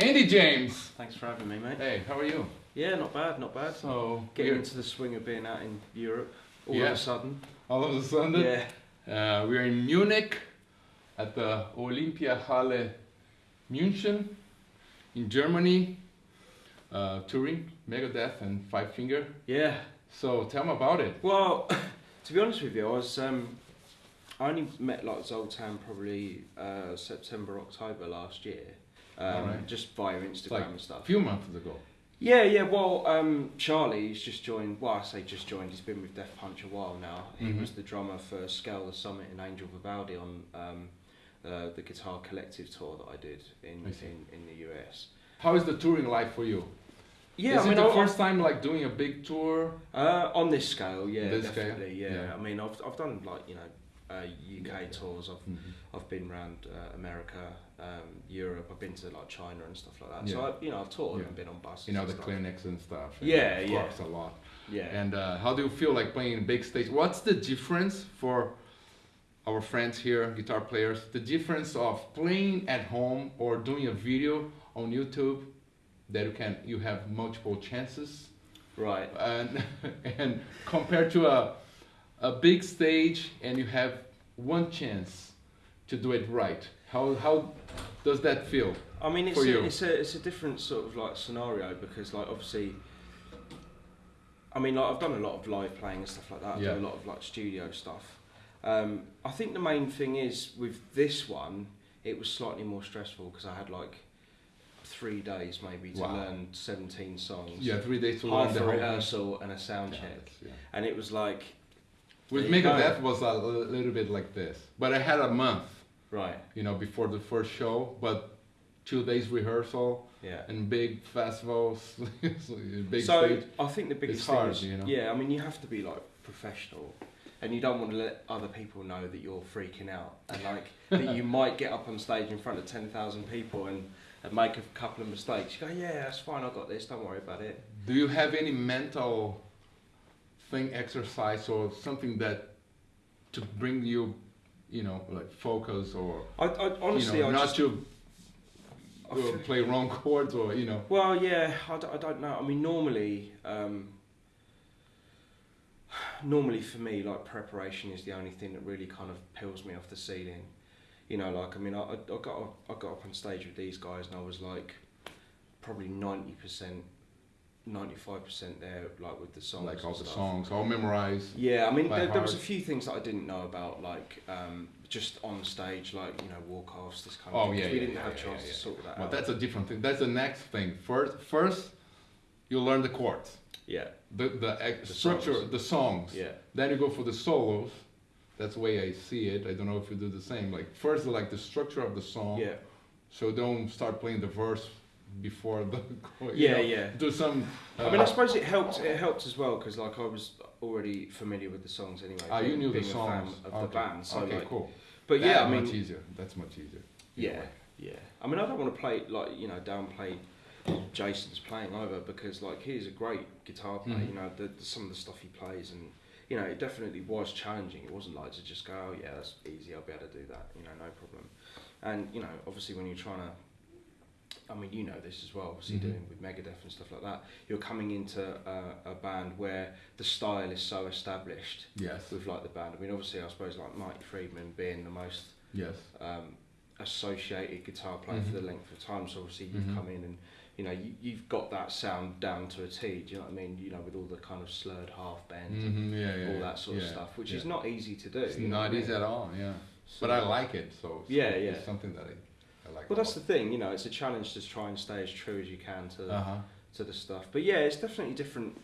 Andy James. Thanks for having me, mate. Hey, how are you? Yeah, not bad, not bad. So Getting into the swing of being out in Europe all Yeah. of a sudden. all of a sudden, Yeah. uh, we're in Munich at the Olympiahalle München in Germany, uh, touring Megadeth and Five Finger. Yeah. So tell me about it. Well, to be honest with you, I was um, I only met like Zoltan probably uh, September, October last year. Um, Alright. Just via Instagram like and stuff. A few months ago. Yeah, yeah. Well, um, Charlie, he's just joined. Well, I say just joined. He's been with Death Punch a while now. He Mhm. was the drummer for Scale the Summit and Angel Vivaldi on um, uh, the Guitar Collective tour that I did in I in, in the US. How is the touring life for you? Yeah, is I mean, it the I- first time like doing a big tour? Uh, on this scale, yeah, This scale? definitely, yeah. Yeah. I mean, I've I've done like you know, uh, UK tours. I've Mhm. I've been around uh, America, um, Europe. I've been to like China and stuff like that. So Yeah. I, you know, I've toured Yeah. and been on buses. You know the stuff. clinics and stuff. and Yeah, yeah. clubs a lot. Yeah. And uh, how do you feel like playing big stage? What's the difference for our friends here, guitar players? The difference of playing at home or doing a video on YouTube that you can you have multiple chances right. and and compared to a a big stage and you have one chance to do it right. How how does that feel? I mean, it's a, it's a it's a different sort of like scenario because like obviously. I mean, like I've done a lot of live playing and stuff like that. I've Yeah. done a lot of like studio stuff. Um, I think the main thing is with this one, it was slightly more stressful because I had like three days maybe to Wow. learn 17 songs. Yeah, three days to learn half the rehearsal and a sound Yeah, check. yeah. And it was like, With There. Megadeth was a little bit like this, but I had a month, right, you know, before the first show, but two days rehearsal yeah. and big festivals, so big so stage. I think the biggest It's thing hard, is, you know? yeah, I mean, you have to be like professional, and you don't want to let other people know that you're freaking out, and like that you might get up on stage in front of ten thousand people and, and make a couple of mistakes. You go, yeah, that's fine, I got this. Don't worry about it. Do you have any mental thing, exercise, or something that to bring you, you know, like focus or I, I honestly, you know, I not just, to uh, feel- play wrong chords or you know? Well, yeah, I don't, know. I mean, normally, um, normally for me, like preparation is the only thing that really kind of peels me off the ceiling. You know, like I mean, I, I I got up, I got up on stage with these guys, and I was like, probably ninety percent, ninety five percent there, like with the songs. like all the stuff. songs, I'll memorize. Yeah, I mean, there, there was a few things that I didn't know about, like um, just on stage, like you know, walk offs, this kind of Oh thing. 'cause yeah, we didn't yeah, have yeah, chance yeah, to yeah. sort that Well, out. that's a different thing. That's the next thing. First, first you learn the chords, yeah, the the, The structure, songs. the songs. yeah. Then you go for the solos. That's the way I see it. I don't know if you do the same. Like first, like the structure of the song. Yeah, So don't start playing the verse before the. yeah, know, yeah. Do some. Uh, I mean, I suppose it helped. It helped as well because like I was already familiar with the songs anyway. ah, you knew the songs fan of okay. the band. So okay, like, cool. but yeah, That's I mean, much easier. That's much easier. yeah, yeah. I mean, I don't want to play like you know downplay Jason's playing either because like he's a great guitar player. Mhm. You know, the, the, some of the stuff he plays and. You know, it definitely was challenging. It wasn't like to just go, oh yeah, that's easy. I'll be able to do that. You know, no problem. And you know, obviously, when you're trying to I mean, you know this as well. Obviously, Mhm. doing with Megadeth and stuff like that, you're coming into a, a band where the style is so established Yes. with like the band. I mean, obviously, I suppose like Marty Friedman being the most Yes. um, associated guitar player Mhm. for the length of time. So obviously, you've Mhm. come in and you know you, you've got that sound down to a T. Do you know what I mean? You know, with all the kind of slurred half bend, and hmm Yeah, yeah. all yeah. that sort of stuff, which yeah. is not easy to do. It's you know what not I mean? easy at all. Yeah. So- But I like it. So. so Yeah, It's yeah. something that I, Like. Well, that's the thing. You know, it's a challenge to try and stay as true as you can to the Uh huh. to the stuff. But yeah, it's definitely different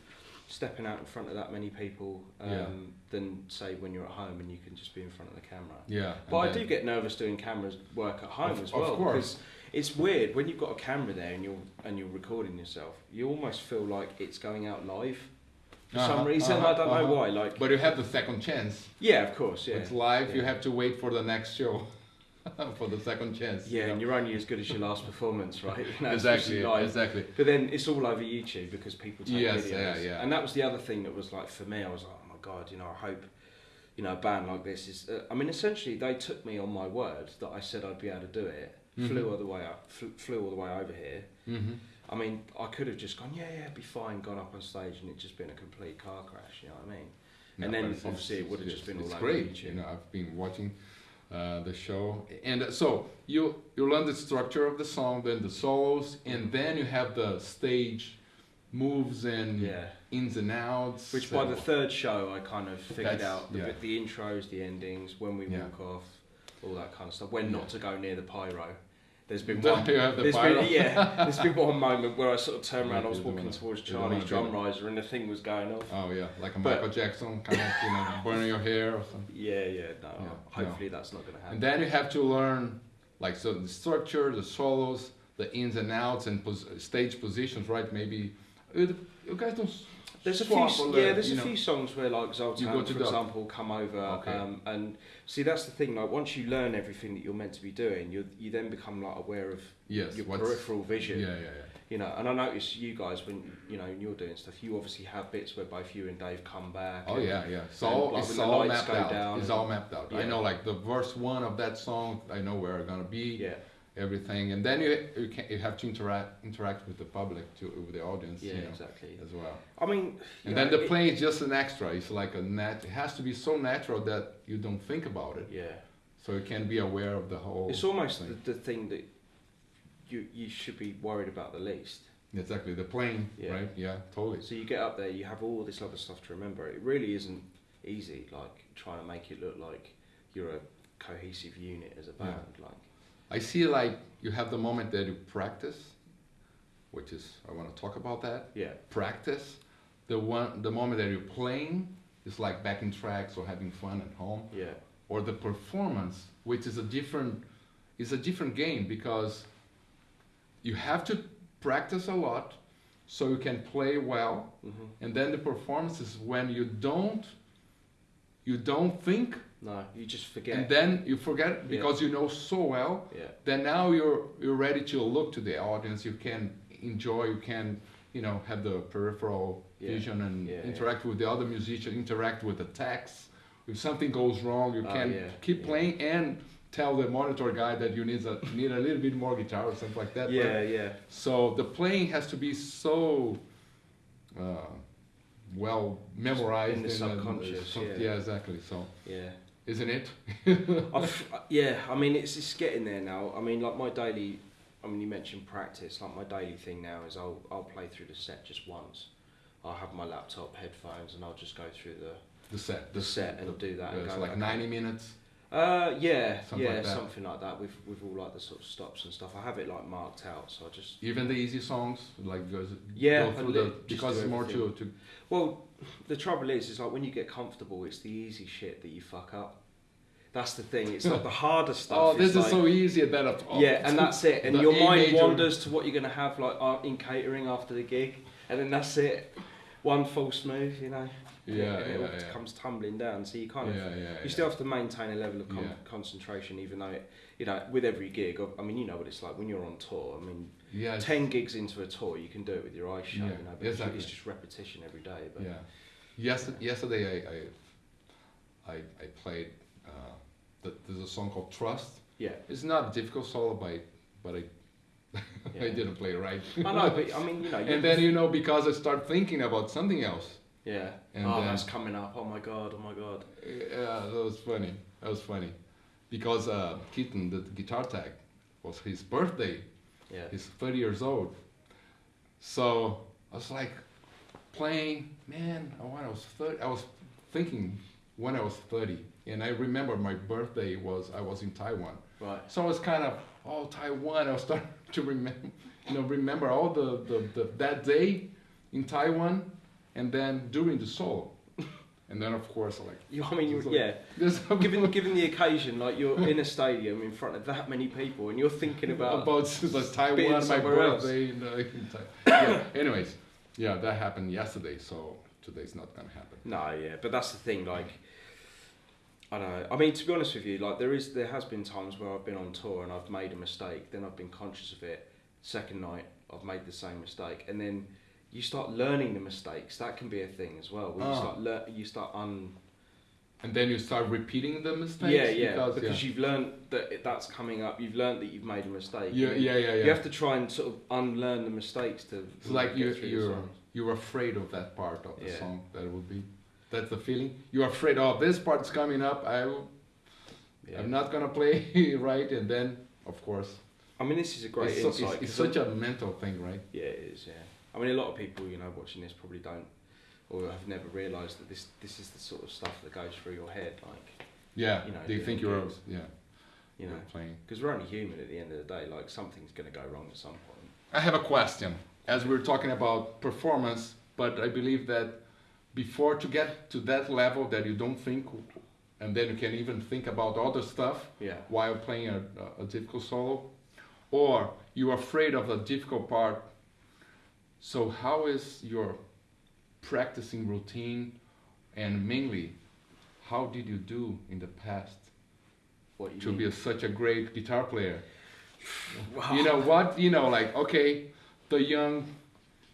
stepping out in front of that many people um, Yeah. than say when you're at home and you can just be in front of the camera. Yeah. But I do get nervous doing cameras work at home Of- as of well course. because it's weird when you've got a camera there and you're and you're recording yourself. You almost feel like it's going out live for Uh-huh, some reason. uh-huh, I don't know uh-huh. why. Like But you have the second chance. yeah, of course, yeah. It's live. You have to wait for the next show for the second chance. Yeah, you and you're only as good as your last performance, right? You know, exactly. Exactly. But then it's all over YouTube because people take Yes, videos. yeah, yeah. And that was the other thing that was like for me. I was like, oh my god, you know, I hope, you know, a band like this is. Uh, I mean, essentially, they took me on my word that I said I'd be able to do it, flew all the way up, fl- flew all the way over here. Mm-hmm. I mean, I could have just gone, yeah, yeah, be fine, gone up on stage, and it just been a complete car crash. You know what I mean? And then obviously it would have just been it's all over great. YouTube. You know, I've been watching uh, the show, and uh, so you you learn the structure of the song, then the solos, and then you have the stage moves and Yeah. ins and outs. Which by the third show, I kind of figured That's- out the, yeah. the intros, the endings, when we Yeah. walk off, all that kind of stuff. When not to go near the pyro. There's been one. the been, yeah, there's been one moment where I sort of turned around. I was walking towards Charlie's drum riser, and the thing was going off. Oh yeah, like a But- Michael Jackson kind of, you know, burning your hair or something. Yeah, yeah. No, oh, Yeah, hopefully that's not going to happen. And then you have to learn, like, so the structure, the solos, the ins and outs, and pos- stage positions, right? Maybe you guys don't. There's a few, yeah. There's a know. few songs where like Zoltan, for example, come over, Okay. um, and see that's the thing. Like once you learn everything that you're meant to be doing, you you then become like aware of Yes. your peripheral vision. Yeah, yeah, yeah. You know, and I notice you guys when you know when you're doing stuff, you obviously have bits where both you and Dave come back. Oh and- yeah, yeah. It's and, all like, it's all mapped out. down It's and- all mapped out. I know, like the verse one of that song, I know where I'm gonna be. Yeah, Everything, and then you you can you have to interact interact with the public to with the audience. yeah, you know, exactly. As well. I mean, And know, then the it- playing is just an extra. It's like a nat. It has to be so natural that you don't think about it. Yeah, So you can be aware of the whole. it's almost thing. the, the thing that you you should be worried about the least. Exactly the plane, Yeah. right? Yeah, totally. So you get up there, you have all this other stuff to remember. It really isn't easy, like trying to make it look like you're a cohesive unit as a Yeah. band. Like, I see like you have the moment that you practice, which is I want to talk about that. yeah, Practice, the one the moment that you're playing is like backing tracks or having fun at home. yeah, or the performance, which is a different is a different game because you have to practice a lot so you can play well. Hmm and then the performance is when you don't you don't think no, you just forget. and then you forget because you know so well yeah, then now you're you're ready to look to the audience you can enjoy you can you know have the peripheral Yeah. vision and Yeah, yeah. interact with the other musician interact with the text if something goes wrong you Oh, can yeah, keep yeah. playing and tell the monitor guy that you need a need a little bit more guitar or something like that yeah, yeah, so the playing has to be so uh, well memorized In the and, uh, subconscious, yeah. yeah exactly so yeah. Isn't it I've, uh, yeah, I mean it's it's getting there now. I mean like my daily, I mean you mentioned practice. Like my daily thing now is I'll I'll play through the set just once. I'll have my laptop, headphones, and I'll just go through the the set the set and do that. yeah, and it's go, like okay. 90 minutes Uh, yeah, Something yeah, like that. something like that. With with all like the sort of stops and stuff. I have it like marked out, so I just Even the easy songs, like goes Yeah, go I through li- the because it's more to to Well, the trouble is, is like when you get comfortable, it's the easy shit that you fuck up. That's the thing. It's like the harder stuff. oh this is like- so easy that I've, oh, yeah, and that's it. And your mind wanders to what you're gonna have like uh, in catering after the gig, and then that's it. One false move, you know. Yeah it all yeah. comes tumbling down. So you kind of yeah, yeah, you still have to maintain a level of con- Yeah. concentration, even though it, you know, with every gig. I mean, you know what it's like when you're on tour. I mean, yeah ten gigs into a tour, you can do it with your eyes shut. Yeah, You know, but it's- exactly. it's just repetition every day. But yeah yes yesterday I I I, I played uh, the, there's a song called Trust yeah, it's not a difficult solo but but I I didn't play it right I know, but I mean, you know, and then you know because I start thinking about something else yeah, and oh, then- that's coming up. Oh my god, oh my god. Yeah, that was funny. That was funny. Because uh, Keaton, the guitar tech, was his birthday. Yeah, He's 30 years old. So I was like playing, man, when I was 30, I was thinking when I was 30. And I remember my birthday was, I was in Taiwan. right. So I was kind of, oh, Taiwan. I was starting to remember, you know, remember all the, the, the, that day in Taiwan and then during the solo. And then, of course, like, You, I mean, you, So- yeah. given given the occasion, like you're in a stadium in front of that many people, and you're thinking about, about the Taiwan, my birthday. In, the, in yeah. Anyways, yeah, that happened yesterday, so today's not gonna happen. no, yeah, but that's the thing. Like, I don't know. I mean, to be honest with you, like there is there has been times where I've been on tour and I've made a mistake. Then I've been conscious of it. Second night, I've made the same mistake, and then you start learning the mistakes. That can be a thing as well. Where you Ah. start lear- you start un and then you start repeating the mistakes. yeah, yeah, because, because, you've learned that that's coming up. You've learned that you've made a mistake. yeah, yeah, yeah, yeah. You have to try and sort of unlearn the mistakes to. It's like get you through the you're you're afraid of that part of the Yeah. song. That would be that's the feeling. You're afraid. Oh, this part's coming up. I, yeah. I'm not gonna play right, and then of course I mean, this is a great it's, so- insight. it's, it's 'cause such a mental thing, right? Yeah, it is. Yeah. I mean, a lot of people, you know, watching this probably don't, or have never realised that this this is the sort of stuff that goes through your head. Like, Yeah. You know, they doing think you're gigs. yeah you know, playing. because we're only human at the end of the day. Like, something's going to go wrong at some point. I have a question. As we're talking about performance, but I believe that before to get to that level that you don't think, and then you can even think about other stuff Yeah. while playing a, a difficult solo, or you're afraid of the difficult part. So how is your practicing routine, and mainly, how did you do in the past What you to mean? be a, such a great guitar player? Wow. You know what? You know, like okay, the young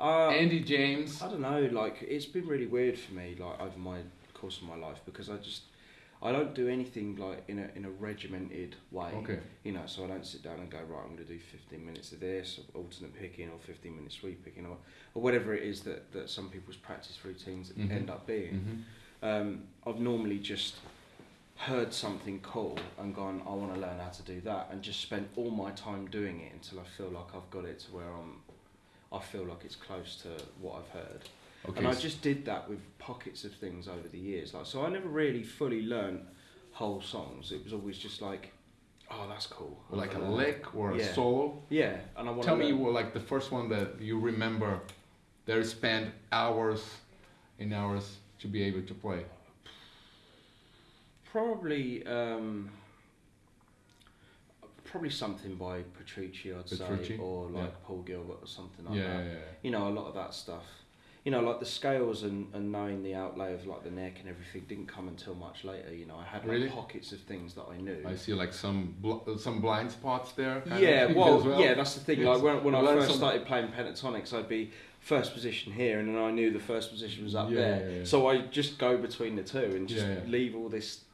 Uh, Andy James. I don't know. Like, it's been really weird for me, like over my course of my life, because I just, I don't do anything like in a in a regimented way. Okay. You know, so I don't sit down and go right. I'm going to do 15 minutes of this, or alternate picking, or 15 minutes sweep picking, or or whatever it is that that some people's practice routines Mhm. end up being. Mhm. Um, I've normally just heard something cool and gone, I want to learn how to do that, and just spent all my time doing it until I feel like I've got it to where I'm, I feel like it's close to what I've heard. Okay. And I just did that with pockets of things over the years. Like, so I never really fully learned whole songs. It was always just like, oh, that's cool. Like a lick or a solo. Yeah, and I want Tell to me, well, like the first one that you remember, that you spent hours and hours to be able to play. Probably, um, probably something by Petrucci, I'd Petrucci, say, or like yeah. Paul Gilbert or something like yeah, that. yeah, yeah. You know, a lot of that stuff. You know, like the scales and, and knowing the outlay of like the neck and everything didn't come until much later. You know, I had like Really? pockets of things that I knew. I see like some bl- some blind spots there. Yeah, well, well. yeah, that's the thing. Yes. Like when, when I first started playing pentatonics, I'd be first position here, and then I knew the first position was up Yeah, there. yeah, yeah. So I just go between the two and just leave all this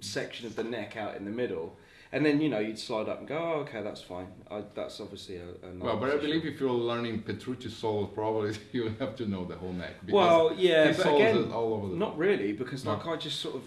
section of the neck out in the middle, and then you know you'd slide up and go, oh, okay, that's fine. I, that's obviously a, a Well, but I believe if you're learning Petrucci solos, probably you have to know the whole neck. because Well, yeah, but again, it all over the. Not really, because No. like I just sort of.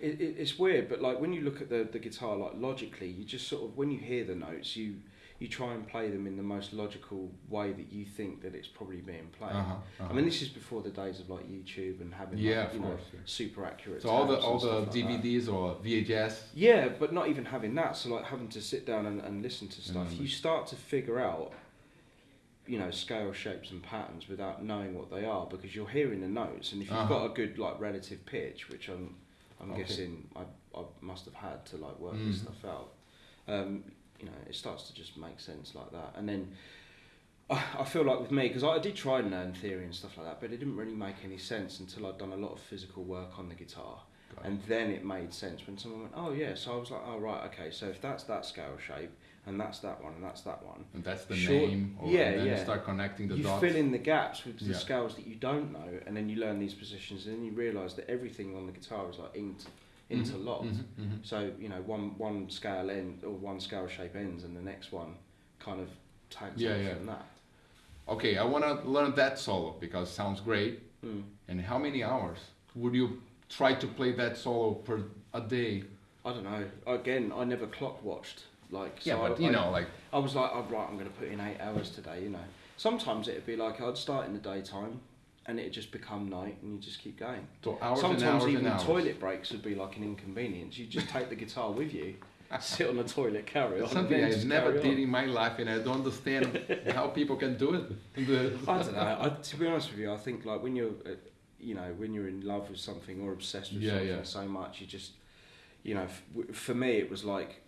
It, it, it's weird, but like when you look at the, the guitar, like logically, you just sort of when you hear the notes, you you try and play them in the most logical way that you think that it's probably being played. Uh-huh, uh-huh. I mean, this is before the days of like YouTube and having Yeah, like, you know, super accurate. so all the all the stuff like. DVDs or VHS. Yeah, but not even having that. So like having to sit down and, and listen to stuff, Mm. you start to figure out, you know, scale shapes and patterns without knowing what they are because you're hearing the notes, and if you've Uh-huh. got a good like relative pitch, which I'm, I'm Okay. guessing I, I must have had to like work Mhm. this stuff out. Um, you know, it starts to just make sense like that, and then. I I feel like with me, because I did try and learn theory and stuff like that, but it didn't really make any sense until I'd done a lot of physical work on the guitar. Got it. And then it made sense when someone went, oh yeah. So I was like, oh right, okay. So if that's that scale shape, and that's that one, and that's that one, And that's the Sure. name. Or, Yeah, and then yeah. you start connecting the you dots. fill in the gaps with the Yeah. scales that you don't know, and then you learn these positions, and then you realise that everything on the guitar is like Mhm, interlocked. mhm, mhm. So you know, one one scale end or one scale shape ends, and the next one kind of tags Yeah, yeah. from that. Okay, I want to learn that solo because it sounds great. Mm. And how many hours would you try to play that solo per a day? I don't know. Again, I never clock watched. Like, Yeah, so but I, you I- know, like I was like, oh, right, I'm going to put in eight hours today, you know. Sometimes it'd be like I'd start in the daytime and it'd just become night and you just keep going. so hours Sometimes and hours even toilet breaks would be like an inconvenience. You just take the guitar with you, sit on the toilet, carry on. Something I never did on. in my life, and I don't understand how people can do it. I don't know. I, to be honest with you, I think like when you're, uh, you know, when you're in love with something or obsessed with Yeah, something yeah. so much, you just, you know, for me it was like,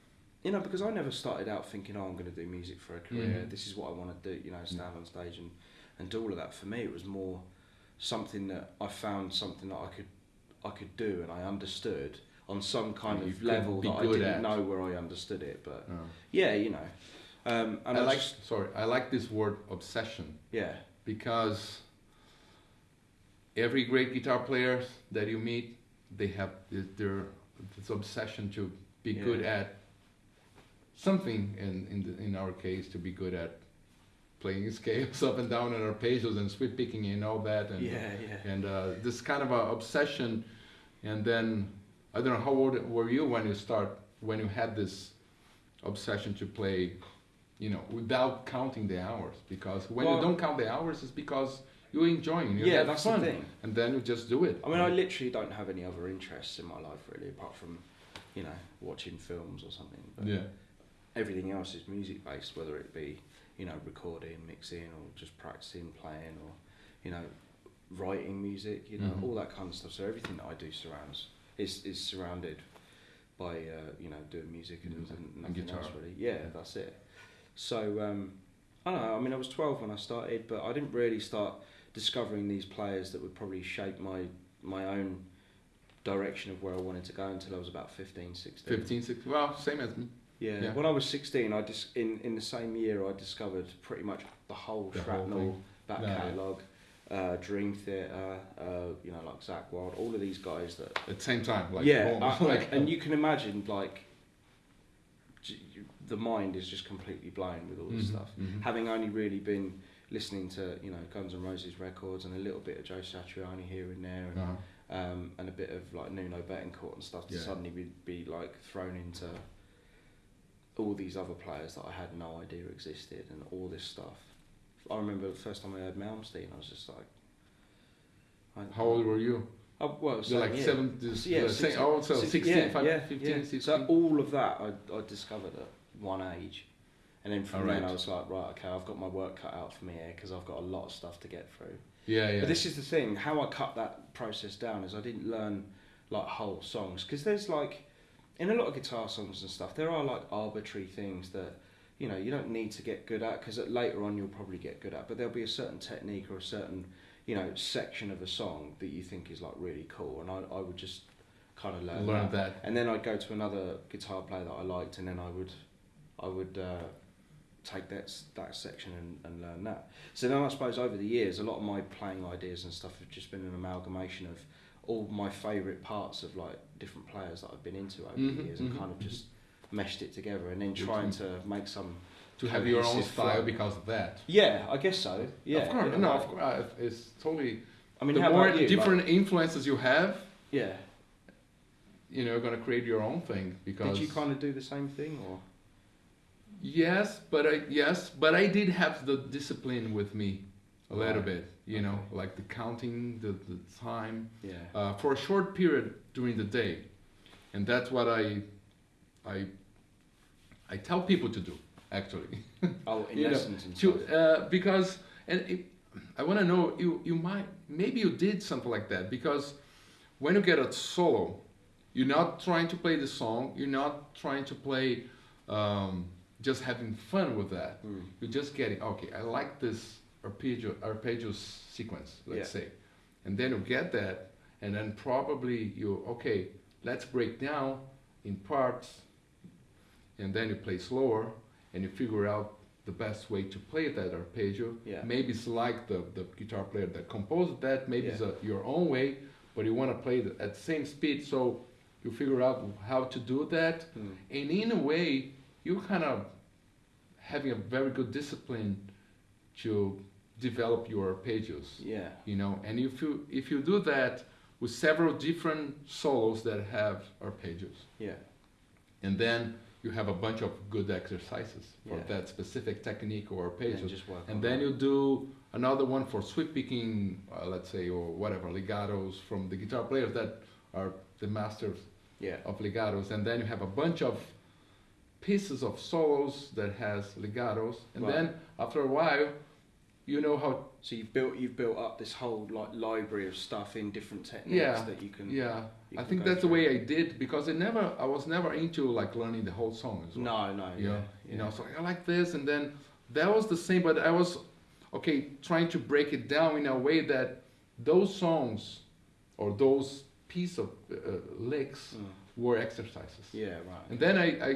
you know, because I never started out thinking, oh, I'm going to do music for a career. Mhm. This is what I want to do. You know, stand on stage and and do all of that. For me, it was more something that I found something that I could I could do and I understood on some kind of level that I didn't at. know where I understood it. But Uh, yeah, you know, um, and I I, like just, sorry, I like this word obsession yeah, because every great guitar players that you meet, they have this, their this obsession to be Yeah. good at something. In in the, in our case, to be good at playing scales up and down and arpeggios and sweep picking and all that. And yeah, yeah. and uh, this kind of a obsession and then i don't know how old were you when you start when you had this obsession to play you know without counting the hours because when Well- you don't count the hours it's because you're enjoying you yeah, that's fun the thing. and then you just do it I mean, I literally don't have any other interests in my life really, apart from, you know, watching films or something. But yeah everything else is music based, whether it be, you know, recording, mixing, or just practicing, playing, or, you know, writing music. You know, Mhm. all that kind of stuff. So everything that I do surrounds is is surrounded by, uh, you know, doing music and, Music and and nothing else guitar. really. Yeah, that's it. So um, I don't know. I mean, I was twelve when I started, but I didn't really start discovering these players that would probably shape my my own direction of where I wanted to go until I was about 15, 16. 15 16 well same as me Yeah. Yeah. When I was 16, I dis- in in the same year I discovered pretty much the whole The Shrapnel thing. back No, catalogue, uh, Dream Theater, uh, you know, like Zakk Wylde, all of these guys that. at the same time like yeah, I- like and you can imagine like. The mind is just completely blown with all this Mhm, stuff. mhm. Having only really been listening to you know Guns N' Roses records and a little bit of Joe Satriani here and there, and uh-huh. um, and a bit of like Nuno Bettencourt and stuff to Yeah. suddenly be, be like thrown into all these other players that I had no idea existed and all this stuff. I remember the first time I heard Malmsteen, I was just like, I, how old were you Oh, well, same like year. seven this, Yeah, uh, same, 16, oh so 16 yeah, five- yeah, 15 yeah. 16 So all of that I, I discovered at one age, and then from then Alright. I was like, right, okay, I've got my work cut out for me here because I've got a lot of stuff to get through. yeah yeah But this is the thing. How I cut that process down is I didn't learn like whole songs because there's like in a lot of guitar songs and stuff there are like arbitrary things that you know you don't need to get good at because later on you'll probably get good at. But there'll be a certain technique or a certain you know section of a song that you think is like really cool, and I, I would just kind of learn, learn that. that And then I'd go to another guitar player that I liked, and then I would, I would uh, take that that section and, and learn that. So then I suppose over the years, a lot of my playing ideas and stuff have just been an amalgamation of all my favourite parts of like different players that I've been into over Mhm, the years, and mhm, kind of mhm. just meshed it together, and then trying to make some. to have your own style flow. because of that Yeah, I guess so. Yeah, of course no of course uh, it's totally I mean, the how more you? Like- different influences you have yeah. you know you're going to create your own thing because Did you kind of do the same thing, or? yes but i yes but i did have the discipline with me a little Right. bit you know like the counting the, the time Yeah. uh, for a short period during the day and that's what i i i tell people to do actually Oh, in you know, lessons and to uh, because and it, I want to know you you might maybe you did something like that because when you get a solo, you're not trying to play the song, you're not trying to play um, just having fun with that. Mm. You're just getting okay. I like this arpeggio arpeggio sequence, let's Yeah. say, and then you get that, and then probably you okay. Let's break down in parts, and then you play slower, and you figure out the best way to play that arpeggio. Yeah. Maybe it's like the, the guitar player that composed that. Maybe it's a, your own way, but you want to play it at the same speed. So you figure out how to do that, Mm. and in a way, you kind of having a very good discipline to develop your arpeggios. Yeah. You know, and if you if you do that with several different solos that have arpeggios, Yeah. and then you have a bunch of good exercises for Yeah. that specific technique or And work And on then you do another one for sweep picking, uh, let's say, or whatever, legatos from the guitar players that are the masters Yeah. of legatos. And then you have a bunch of pieces of solos that has legatos. And then after a while, you know how, So you've built you've built up this whole like library of stuff in different techniques Yeah. that you can. yeah, you I think that's the way I did because I never, I was never into like learning the whole song as well. No, no. you Yeah. know, yeah. you know, so I like this, and then that was the same, but I was okay trying to break it down in a way that those songs or those piece of uh, licks Mm. were exercises, Yeah. Right. and then I, I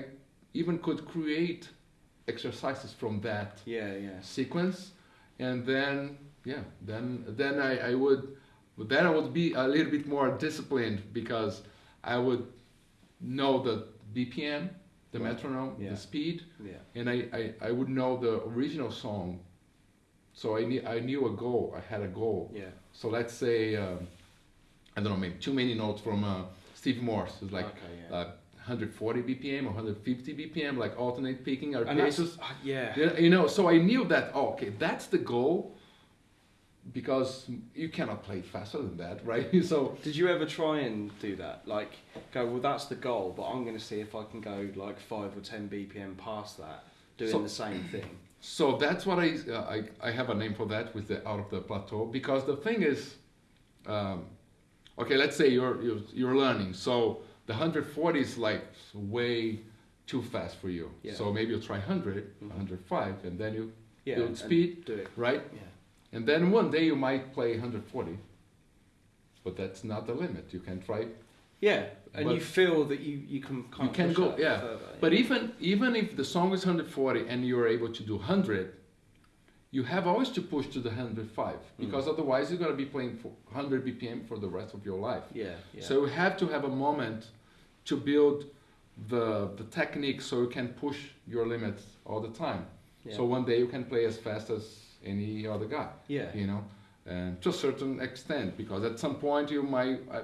even could create exercises from that Yeah. Yeah. sequence, and then yeah, then then I, I would then I would be a little bit more disciplined because I would know the BPM, the Right. metronome, Yeah. the speed, Yeah. and I, I, I would know the original song. So I knew, I knew a goal, I had a goal. Yeah. So let's say, um, I don't know, maybe too many notes from uh, Steve Morse. It's like okay. Yeah. uh, 140 BPM or 150 BPM, like alternate picking and arpeggios. uh, yeah. Yeah, you know, so I knew that, oh, okay, that's the goal because you cannot play faster than that, right? so, Did you ever try and do that? Like, go, well, that's the goal, but I'm going to see if I can go like 5 or 10 BPM past that, doing So- the same thing. so that's what I, uh, I, I have a name for that with the out of the plateau because the thing is, um, okay, let's say you're, you're, you're learning. So the 140 is like way too fast for you. Yeah. So maybe you try 100, Mhm. 105, and then you, Yeah. Build speed. Do it. right? Yeah. And then one day you might play 140, but that's not the limit. You can try. Yeah. And you feel that you, you can You can go, yeah. further, But even even if the song is 140 and you're able to do 100, you have always to push to the 105 because otherwise you're gonna be playing for 100 BPM for the rest of your life. Yeah. Yeah. So you have to have a moment to build the the technique so you can push your limits all the time. yeah. So one day you can play as fast as any other guy. yeah. you know, and to a certain extent, because at some point you might uh,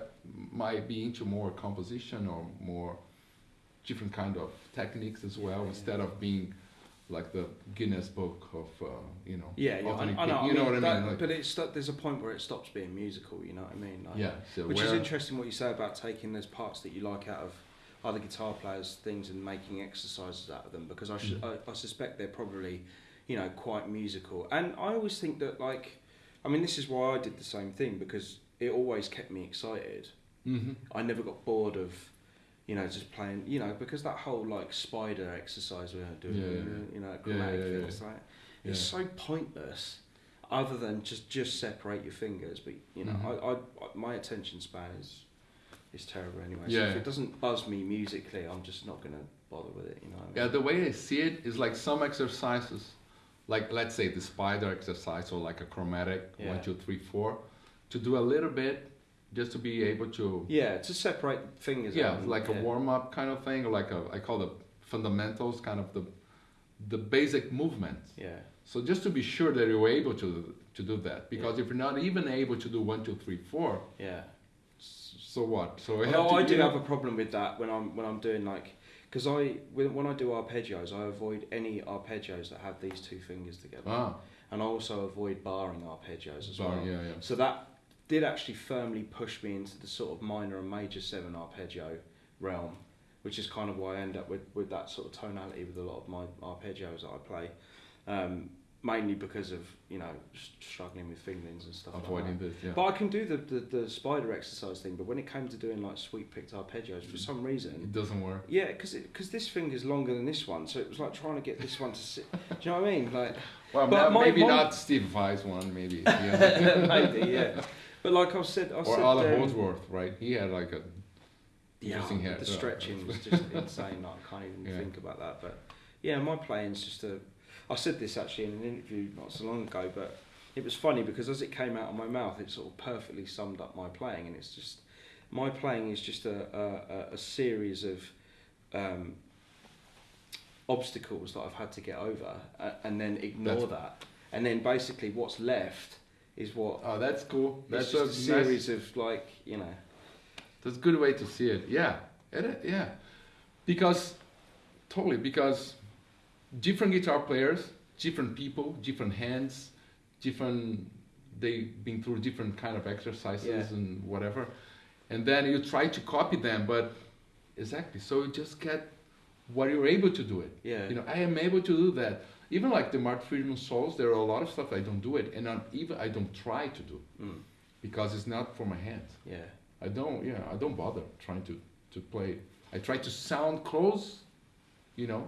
might be into more composition or more different kind of techniques as well, Yeah. instead of being like the Guinness Book of uh, you know. Yeah, yeah, I, I know. I you know mean, what I that- mean? Like, but it's there's a point where it stops being musical. You know what I mean? Like, yeah, so Which is interesting what you say about taking those parts that you like out of other guitar players' things and making exercises out of them because I, should, Mhm. I, I suspect they're probably, you know, quite musical. And I always think that, like, I mean, this is why I did the same thing because it always kept me excited. Mhm. I never got bored of, you know, just playing, you know, because that whole, like, spider exercise we're doing, Yeah, you know, chromatic yeah, yeah, things, like, it's so pointless other than just just separate your fingers but you know Mhm. I, I, my attention span is is terrible anyway. So Yeah. if it doesn't buzz me musically i'm just not going to bother with it you know I Yeah, the way I see it is like some exercises, like let's say the spider exercise or like a chromatic one, two, three, four, to do a little bit just to be able to yeah to separate fingers yeah out like a warm up kind of thing or like a i call the fundamentals kind of the the basic movement. Yeah. So just to be sure that you're able to to do that because if you're not even able to do one two three four yeah. so what? So we Although to, I do have a problem with that when I'm when I'm doing like because I when, I do arpeggios I avoid any arpeggios that have these two fingers together. Ah. And I also avoid barring arpeggios as sorry well. yeah yeah. So that did actually firmly push me into the sort of minor and major seven arpeggio realm, which is kind of why I end up with, with that sort of tonality with a lot of my arpeggios that I play. Um, mainly because of you know struggling with fingerings and stuff. avoiding Like this yeah that. But I can do the, the, the spider exercise thing. But when it came to doing like sweep picked arpeggios, for some reason, it doesn't work yeah, because because this finger's longer than this one, so it was like trying to get this one to sit. do you know what I mean? Like well But now, my- maybe my- not steve Vai's one maybe maybe yeah. But like I've said, I or said, Allan um, Holdsworth right he had like a Yeah, Interesting hair. the stretching was just insane. Like, I can't even Yeah. think about that. But yeah, my playing's just a. I said this actually in an interview not so long ago, but it was funny because as it came out of my mouth, it sort of perfectly summed up my playing, and it's just my playing is just a a, a- a series of um, obstacles that I've had to get over, uh, and then ignore That's- that, and then basically what's left is what. oh that's cool that's just a, nice- series of like you know. That's a good way to see it. Yeah, it, yeah, because totally because different guitar players, different people, different hands, different. They've been through different kind of exercises Yeah. and whatever, and then you try to copy them, but exactly. So you just get what you're able to do it. Yeah. You know, I am able to do that. Even like the Marty Friedman solos, there are a lot of stuff I don't do it, and I'm, even I don't try to do Mm, because it's not for my hands. yeah. I don't, yeah, I don't bother trying to, to play. I try to sound close, you know,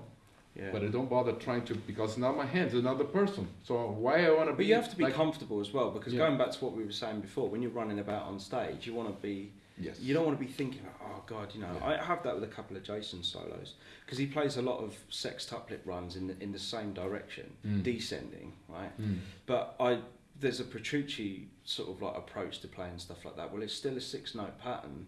Yeah. but I don't bother trying to because it's not my hands, it's another person. So why I want to be? But you have to be like, comfortable as well because Yeah. going back to what we were saying before, when you're running about on stage, you want to be yes. you don't want to be thinking, oh god, you know. Yeah. I have that with a couple of Jason solos because he plays a lot of sextuplet runs in the, in the same direction, Mm. descending, right? Mm. But I there's a Petrucci sort of like approach to playing stuff like that. Well, it's still a six note pattern,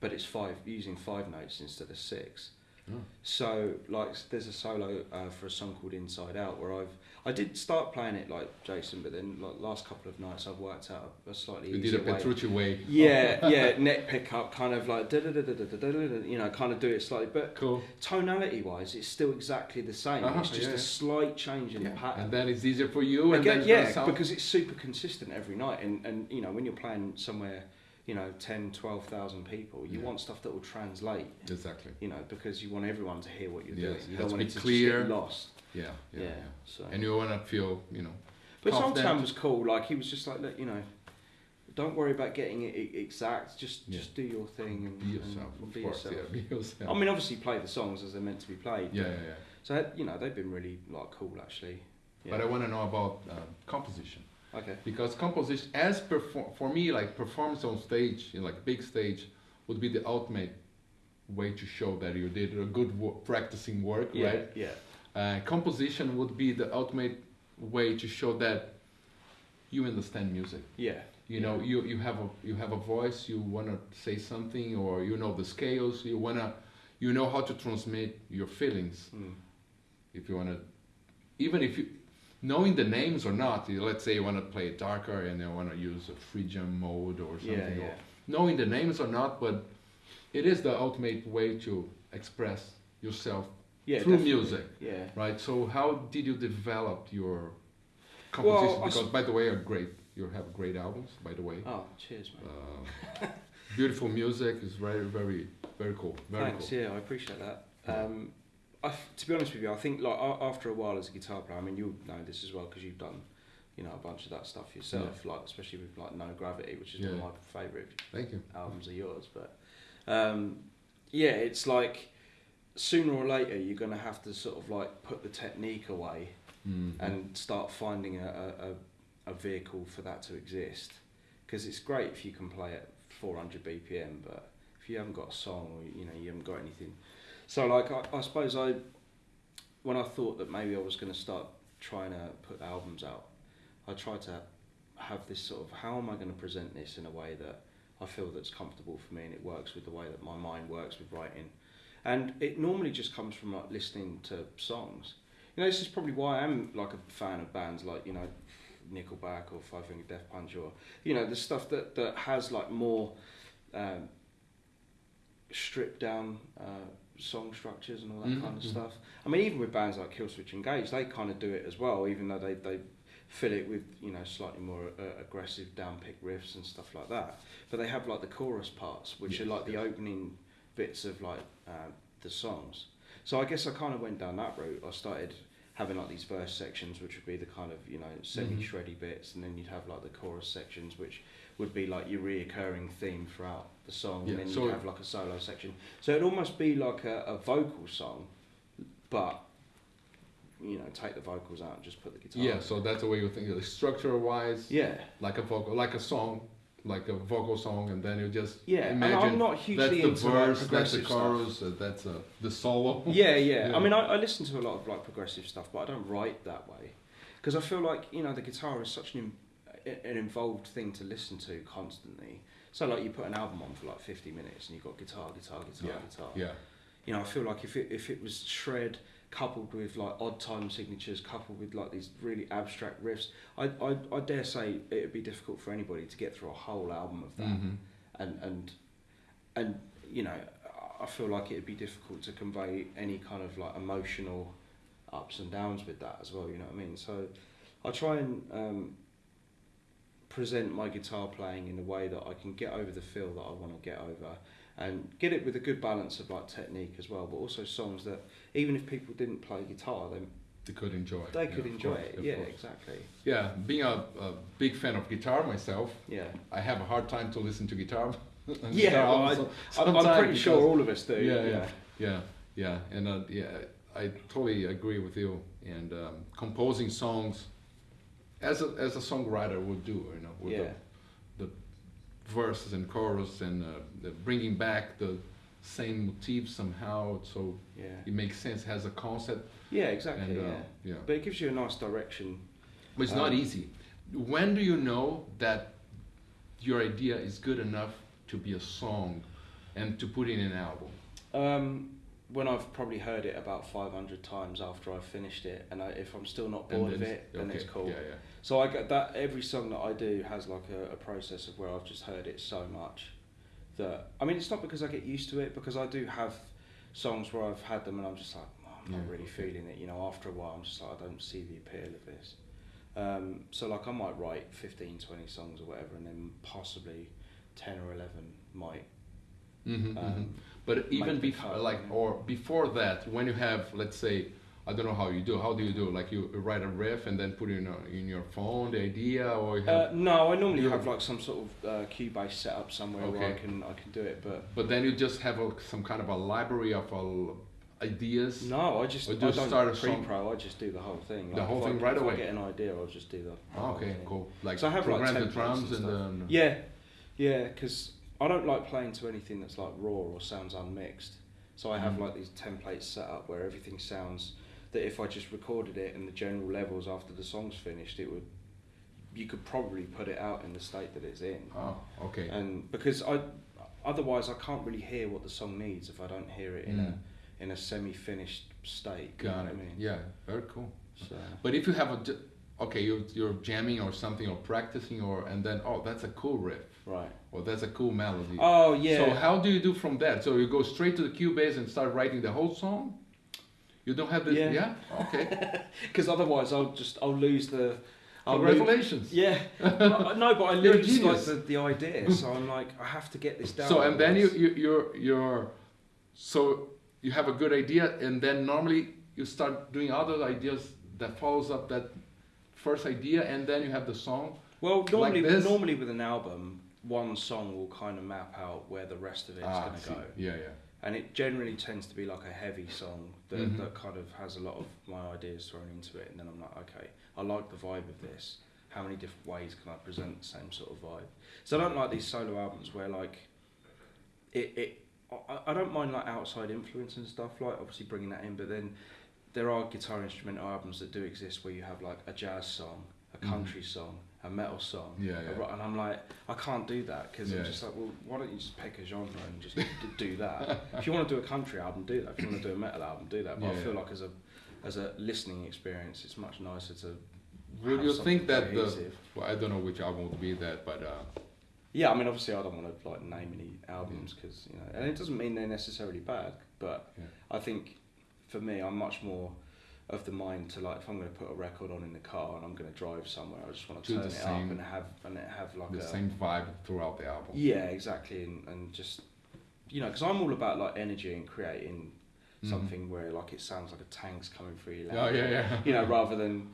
but it's five using five notes instead of six. Oh. So like there's a solo uh, for a song called Inside Out where I've I did start playing it like Jason, but then like last couple of nights I've worked out a slightly. You did a Petrucci way. Yeah, yeah, neck pickup, kind of like da da da da da da da. You know, kind of do it slightly, but cool. tonality wise, it's still exactly the same. Uh-huh, it's just yeah. a slight change in yeah. the pattern. And then it's easier for you. Again, and then yeah, because it's super consistent every night, and and you know when you're playing somewhere you know, 10, 12,000 people, you Yeah. want stuff that will translate. exactly. You know, because you want everyone to hear what you're Yes, doing. You don't want it to clear. get lost. Yeah, yeah, Yeah. yeah. So. And you wanna feel, you know, but Tam was cool. Like he was just like, look, you know, don't worry about getting it exact. Just just do your thing and be yourself. and be course, yourself. be yourself. I mean, obviously play the songs as they're meant to be played. yeah, yeah, yeah. So you know they've been really like cool actually. But I want to know about um, composition okay. because composition, as perform for me, like performance on stage, in like big stage, would be the ultimate way to show that you did a good practicing work, Yeah. right? Yeah. Uh, composition would be the ultimate way to show that you understand music. Yeah. You know, you, you have a you have a voice. You wanna say something, or you know the scales. You wanna, you know how to transmit your feelings. Mm. If you wanna, even if you, knowing the names or not. Let's say you wanna play it darker and you wanna use a free Phrygian mode or something. Yeah. or Yeah. knowing the names or not, but it is the ultimate way to express yourself Yeah. through definitely. music. Yeah. Right. So how did you develop your Well, composition? S- because by the way, are great. You have great albums. By the way, Oh, cheers, man. uh, beautiful music is very, very, very cool. Very Thanks. cool. Yeah, I appreciate that. Um, I to be honest with you, I think like after a while as a guitar player, I mean, you'll know this as well because you've done, you know, a bunch of that stuff yourself. Like especially with like No Gravity, which is one of my favourite Thank you. albums of yours. But um, yeah, it's like sooner or later you're gonna have to sort of like put the technique away Mhm. and start finding a, a, a, a vehicle for that to exist. Because it's great if you can play at 400 BPM, but if you haven't got a song or you know you haven't got anything, so like I, I suppose I, when I thought that maybe I was going to start trying to put albums out, I tried to have this sort of how am I going to present this in a way that I feel that's comfortable for me and it works with the way that my mind works with writing, and it normally just comes from like listening to songs. You know, this is probably why I'm like a fan of bands like you know, Nickelback or Five Finger Death Punch or you know the stuff that that has like more um, stripped down uh, song structures and all that Mhm, kind of mhm. stuff. I mean, even with bands like Killswitch Engage, they kind of do it as well, even though they they fill it with you know slightly more uh, aggressive down pick riffs and stuff like that. But they have like the chorus parts, which are Yes, like the yes. opening bits of like uh, the songs. So I guess I kind of went down that route. I started having like these verse sections, which would be the kind of you know semi shreddy bits, and then you'd have like the chorus sections, which would be like your reoccurring theme throughout the song, Yeah, and then so- you'd have like a solo section. So it'd almost be like a, a vocal song, but you know, take the vocals out and just put the guitar. Yeah. in. So that's the way you think. Of it structure wise, yeah, like a vocal, like a song, like a vocal song, and then you just yeah. And I'm not that's hugely the into like, verse, that's the chorus, uh, that's uh, the solo. Yeah, yeah. Yeah. I mean, I, I listen to a lot of like progressive stuff, but I don't write that way because I feel like you know the guitar is such an an involved thing to listen to constantly. So like you put an album on for like fifty minutes and you've got guitar, guitar, guitar, Yeah, guitar. Yeah. You know, I feel like if it if it was shred coupled with like odd time signatures, coupled with like these really abstract riffs, I I, I dare say it'd be difficult for anybody to get through a whole album of that hmm and and and you know I feel like it'd be difficult to convey any kind of like emotional ups and downs with that as well. You know what I mean? So I try and um, present my guitar playing in a way that I can get over the feel that I want to get over and get it with a good balance of like technique as well, but also songs that even if people didn't play guitar, then They could enjoy. it. they Yeah, could enjoy course, it. Yeah, course. exactly. Yeah, being a, a big fan of guitar myself, Yeah. I have a hard time to listen to guitar. and Yeah, guitar well, I, I'm sometimes pretty sure all of us do. Yeah, yeah, yeah, yeah, and uh, yeah, I totally agree with you. And um, composing songs, as a as a songwriter would do, you know, with Yeah. the, the verses and chorus and uh, the bringing back the same motif somehow, so Yeah. it makes sense, has a concept, Yeah, exactly. and uh, yeah. yeah. But it gives you a nice direction. But it's not Um, easy. when do you know that your idea is good enough to be a song and to put in an album? Um, when I've probably heard it about 500 times after I've finished it, and I, if I'm still not bored of it, then it's cool. Yeah, yeah. So I get that every song that I do has like a, a process of where I've just heard it so much that I mean it's not because I get used to it because I do have songs where I've had them and I'm just like oh, I'm not really okay. feeling it. You know, after a while I'm just like I don't see the appeal of this. Um, so like I might write 15, 20 songs or whatever, and then possibly 10 or 11 might. Hmm Um, But even before, like, or before that, when you have, let's say, I don't know how you do. How do you do? Like you write a riff and then put it in, a, in your phone, the idea, or you have. Uh, no, I normally have like some sort of uh, Cubase set up somewhere where I can I can do it, but but then you just have a, some kind of a library of uh, ideas. No, I just Or I don't start a pre-pro. I just do the whole thing. The whole thing I, right away? I get an idea, I'll just do the. Oh, okay, thing. cool. Like So I have, like, the drums and and, then. Yeah, yeah, because I don't like playing to anything that's like raw or sounds unmixed. So I have Mhm. like these templates set up where everything sounds that if I just recorded it and the general levels after the song's finished, it would. You could probably put it out in the state that it's in. Oh, okay. And because I, otherwise I can't really hear what the song needs if I don't hear it in Mm. a in a semi-finished state. you know Got what it. I mean? Yeah, very cool. So, But if you have a, okay, you're, you're jamming or something or practicing or and then oh that's a cool riff right. or that's a cool melody. Oh yeah. So how do you do from that? So you go straight to the Cubase and start writing the whole song? You don't have this? Yeah. Okay. Because otherwise I'll just I'll lose the. I'll lose, yeah. no, but I lose like the, the idea. So I'm like I have to get this down. So and then you, you you're you're so you have a good idea and then normally you start doing other ideas that follows up that first idea and then you have the song. Well, normally this. normally with an album, one song will kind of map out where the rest of it's Ah, going to go. Yeah, yeah. and it generally tends to be like a heavy song that, Mhm. that kind of has a lot of my ideas thrown into it and then i'm like okay i like the vibe of this how many different ways can i present the same sort of vibe so i don't like these solo albums where like it, it I, I don't mind like outside influence and stuff like obviously bringing that in but then there are guitar instrumental albums that do exist where you have like a jazz song a Mhm. country song a metal song Yeah, yeah. and i'm like i can't do that because Yeah. i'm just like well why don't you just pick a genre and just do that if you want to do a country album, do that. If you want to do a metal album, do that. But I feel yeah. like as a as a listening experience, it's much nicer to. Would you think that the well, I don't know which album would be that, but uh, Yeah, I mean, obviously, I don't want to like name any albums because you know, and it doesn't mean they're necessarily bad. But Yeah. I think for me, I'm much more of the mind to like if I'm going to put a record on in the car and I'm going to drive somewhere, I just want to Do turn it same- up and have and it have like the a same vibe throughout the album. yeah, exactly, and, and just you know, because I'm all about like energy and creating Mhm. something where like it sounds like a tank's coming through your Oh yeah, yeah. You know, rather than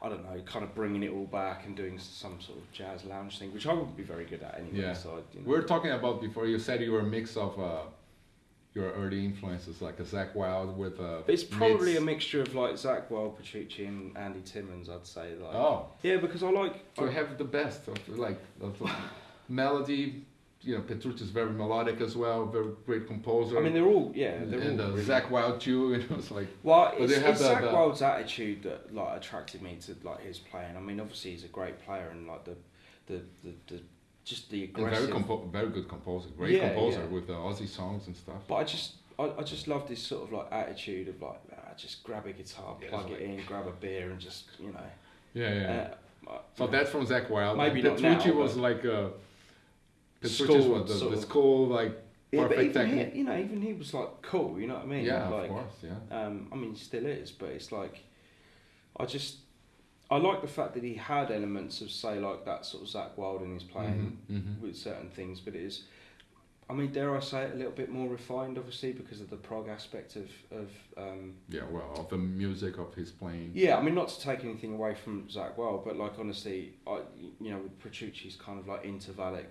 I don't know, kind of bringing it all back and doing some sort of jazz lounge thing, which I wouldn't be very good at anyway. Yeah. So I, you know. We were talking about before. You said you were a mix of uh, your early influences, like a Zakk Wylde with uh, It's probably Mids. a mixture of like Zakk Wylde, Petrucci, and Andy Timmons. I'd say like. Oh, Yeah, because I like. so I- have the best of like of melody. You know, Petrucci is very melodic as well. Very great composer. I mean, they're all yeah, they're and all. uh, really- Zakk Wylde too. You know, it's like Well, it's, they have it's the- Zach the- Wild's attitude that like attracted me to like his playing. I mean, obviously he's a great player and like the, the, the, the just the and very aggressive. compo- very good composer. Great Yeah, composer yeah. with the Ozzy songs and stuff. But I just, I, I just love this sort of like attitude of like, ah, just grab a guitar, Yeah, plug it in, grab a beer, and just you know. Yeah, yeah. Uh, So uh, that's from Zakk Wylde. Maybe And not Petrucci now, was like uh, Petrucci School, was the, the school like yeah, but perfect even technique. he, you know, even he was like cool. You know what I mean? yeah, like, of course, yeah. Um, I mean, still is, but it's like, I just, I like the fact that he had elements of say like that sort of Zakk Wylde in his playing. Mhm, mhm. with certain things, but it is, I mean, dare I say it, a little bit more refined, obviously, because of the prog aspect of, of um, Yeah, well, of the music of his playing. yeah, I mean, not to take anything away from Zach Well, but like, honestly, I, you know, with Petrucci's kind of like intervallic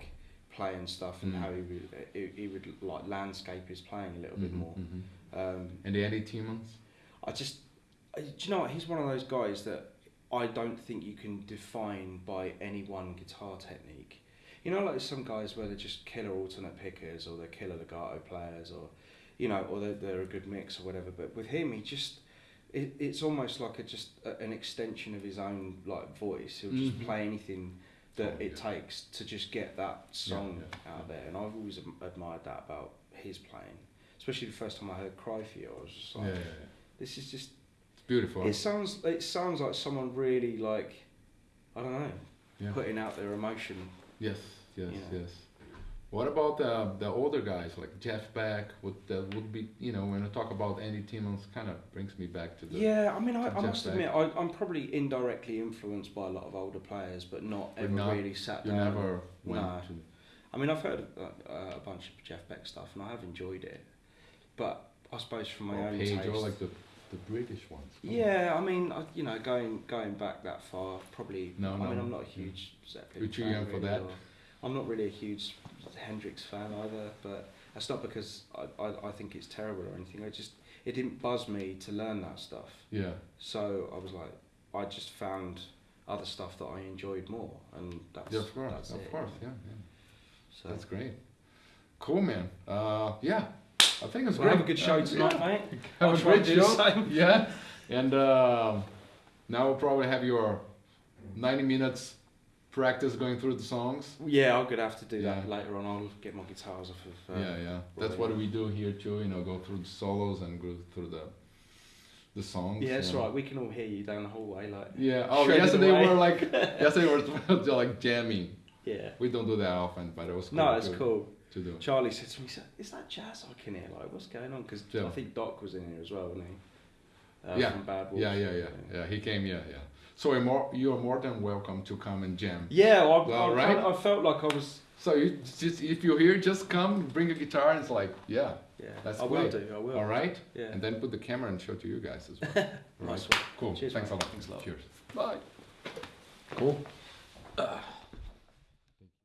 play and stuff and Mm. how he would, he, he would like landscape his playing a little bit Mhm, more. mhm. Um, And the Andy Timmons. I just, I, do you know what? He's one of those guys that I don't think you can define by any one guitar technique. You know, like some guys where they're just killer alternate pickers or they're killer legato players or, you know, or they're, they're a good mix or whatever. But with him, he just, it, it's almost like a just a, an extension of his own like voice. He'll just Mhm. play anything that Oh, it yeah. takes to just get that song yeah, out there, and I've always admired that about his playing. Especially the first time I heard "Cry for You," I was just Yeah, like, yeah, yeah. "This is just." It's beautiful. It sounds. It sounds like someone really like, I don't know, Yeah. putting out their emotion. Yes, yes, Yeah. yes. What about the the older guys like Jeff Beck? Would that would be you know when I talk about Andy Timmons, kind of brings me back to the Yeah, I mean, I, I must Beck. admit, I, I'm probably indirectly influenced by a lot of older players, but not But ever not- really sat down. You never went No. to I mean, I've heard uh, uh, a bunch of Jeff Beck stuff, and I have enjoyed it. But I suppose from my or own Page taste, or like the the British ones. Yeah, I mean, I, you know, going going back that far, probably. No, I no. mean, I'm not a huge Zeppelin You're too fan young for really, that. or- I'm not really a huge Hendrix fan either, but that's not because I, I, I think it's terrible or anything. I just it didn't buzz me to learn that stuff. Yeah, So I was like, I just found other stuff that I enjoyed more, and that's yeah, of course, that's of it, course, yeah, yeah. So That's great. Cool, man. Uh, yeah, I think it's well, great. have a good show Uh, tonight, yeah. mate. Have I'll a great and show. Yeah, and um now we'll probably have your ninety minutes practice going through the songs. Yeah, I'm gonna have to do that later on. I'll get my guitars off of. Uh, yeah, yeah. That's what we do here too. You know, go through the solos and go through the the songs. Yeah, that's you right. We can all hear you down the hallway, like. Yeah. Oh, yesterday away. we're like yesterday we're like jamming. Yeah. We don't do that often, but it was cool No, it's to, cool. To do. Charlie said to me, "Is that- "Is that jazz I can hear? Like, what's going on?" Because Yeah. I think Doc was in here as well, wasn't he? Uh, Yeah. From Bad Wolves. Yeah, yeah, yeah, yeah. He came. Yeah, yeah. So you're more you're more than welcome to come and jam. Yeah, I, All I, right. I, I felt like I was. So you just if you're here, just come, bring a guitar, and it's like, yeah, Yeah, That's I will great. do. I will. all right. Yeah. And then put the camera and show to you guys as well. All Nice right. one. Cool. Cheers, Thanks mate. a lot. Thanks a lot. Cheers. Bye. Cool.